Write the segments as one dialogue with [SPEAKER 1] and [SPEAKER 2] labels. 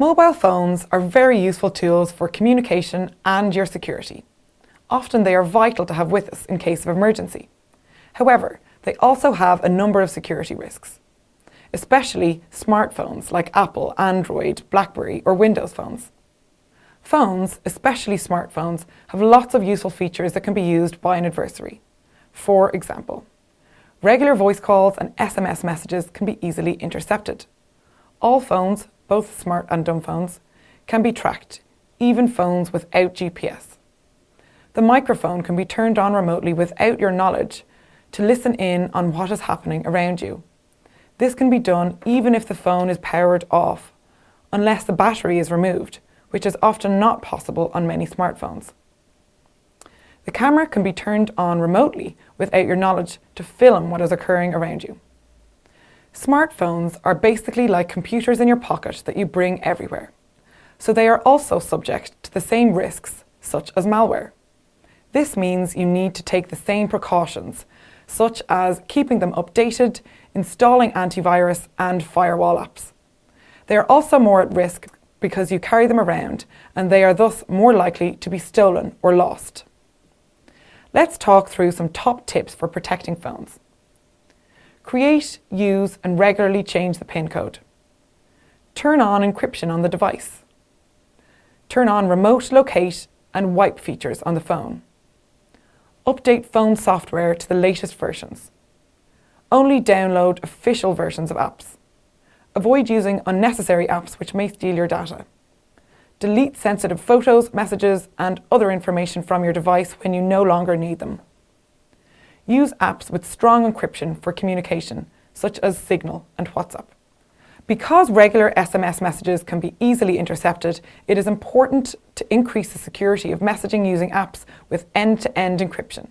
[SPEAKER 1] Mobile phones are very useful tools for communication and your security. Often they are vital to have with us in case of emergency. However, they also have a number of security risks, especially smartphones like Apple, Android, BlackBerry or Windows phones. Phones, especially smartphones, have lots of useful features that can be used by an adversary. For example, regular voice calls and SMS messages can be easily intercepted. All phones, both smart and dumb phones, can be tracked, even phones without GPS. The microphone can be turned on remotely without your knowledge to listen in on what is happening around you. This can be done even if the phone is powered off, unless the battery is removed, which is often not possible on many smartphones. The camera can be turned on remotely without your knowledge to film what is occurring around you. Smartphones are basically like computers in your pocket that you bring everywhere, so they are also subject to the same risks, such as malware. This means you need to take the same precautions, such as keeping them updated, installing antivirus and firewall apps. They are also more at risk because you carry them around and they are thus more likely to be stolen or lost. Let's talk through some top tips for protecting phones. Create, use and regularly change the PIN code. Turn on encryption on the device. Turn on remote locate and wipe features on the phone. Update phone software to the latest versions. Only download official versions of apps. Avoid using unnecessary apps which may steal your data. Delete sensitive photos, messages and other information from your device when you no longer need them. Use apps with strong encryption for communication, such as Signal and WhatsApp. Because regular SMS messages can be easily intercepted, it is important to increase the security of messaging using apps with end-to-end -end encryption.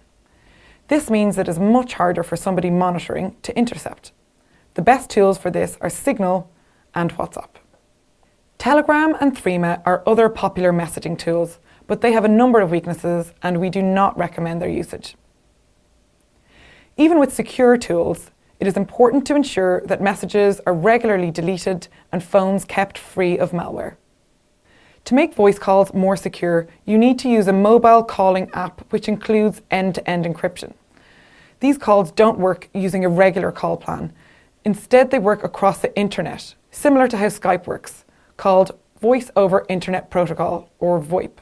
[SPEAKER 1] This means it is much harder for somebody monitoring to intercept. The best tools for this are Signal and WhatsApp. Telegram and Threema are other popular messaging tools, but they have a number of weaknesses and we do not recommend their usage. Even with secure tools, it is important to ensure that messages are regularly deleted and phones kept free of malware. To make voice calls more secure, you need to use a mobile calling app which includes end-to-end -end encryption. These calls don't work using a regular call plan, Instead, they work across the internet, similar to how Skype works, called Voice over Internet Protocol, or VoIP.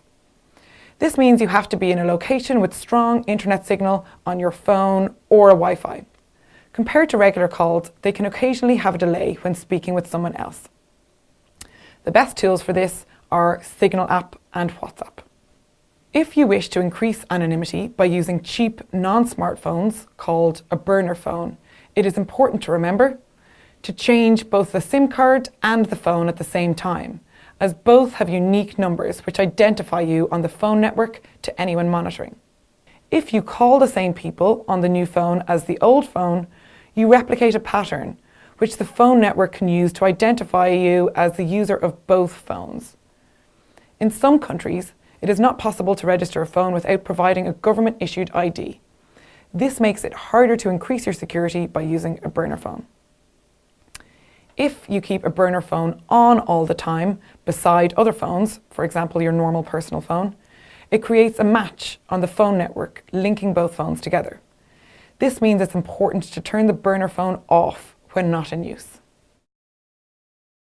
[SPEAKER 1] This means you have to be in a location with strong internet signal on your phone or a Wi-Fi. Compared to regular calls, they can occasionally have a delay when speaking with someone else. The best tools for this are Signal app and WhatsApp. If you wish to increase anonymity by using cheap non-smartphones called a burner phone, it is important to remember to change both the SIM card and the phone at the same time, as both have unique numbers which identify you on the phone network to anyone monitoring. If you call the same people on the new phone as the old phone, you replicate a pattern which the phone network can use to identify you as the user of both phones. In some countries, it is not possible to register a phone without providing a government-issued ID. This makes it harder to increase your security by using a burner phone. If you keep a burner phone on all the time beside other phones, for example your normal personal phone, it creates a match on the phone network linking both phones together. This means it's important to turn the burner phone off when not in use.